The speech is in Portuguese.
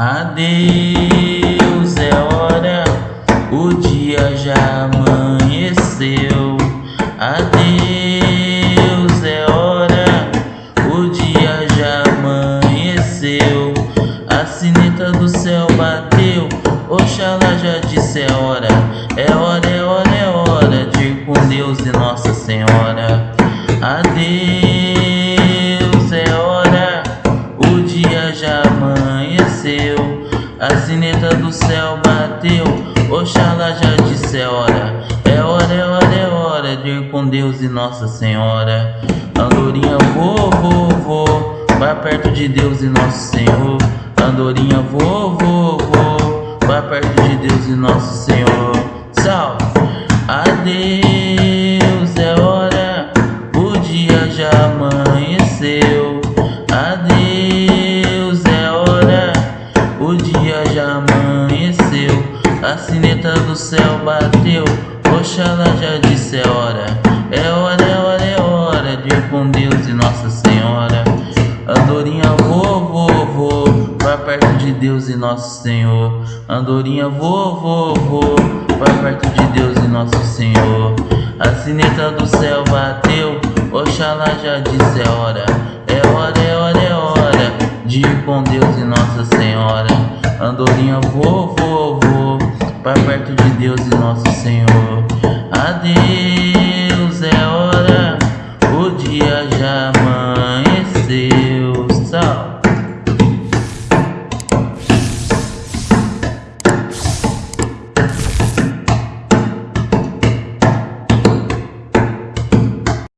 Adeus, é hora, o dia já amanheceu. Adeus, é hora, o dia já amanheceu. A sineta do céu bateu, Oxalá já disse é hora. É hora, é hora, é hora de ir com Deus e Nossa Senhora. Adeus, A sineta do céu bateu, Oxalá já disse é hora. É hora, é hora, é hora de ir com Deus e Nossa Senhora. Andorinha, vou, vou, vou, vai perto de Deus e Nosso Senhor. Andorinha, vou, vou, vou, vai perto de Deus e Nosso Senhor. Salve! Adeus, é hora, o dia já amanheceu. Adeus, o dia já amanheceu. A sineta do céu bateu, Oxalá já disse é hora. É hora, é hora, é hora de ir com Deus e Nossa Senhora. Andorinha, vou, vou, vai perto de Deus e Nosso Senhor. Andorinha, vou, vou, vai perto de Deus e Nosso Senhor. A sineta do céu bateu, Oxalá já disse é hora. É hora, é hora, Dia com Deus e Nossa Senhora. Andorinha, vou, vou, vou. Para perto de Deus e Nosso Senhor. Adeus, é hora. O dia já amanheceu. Salve.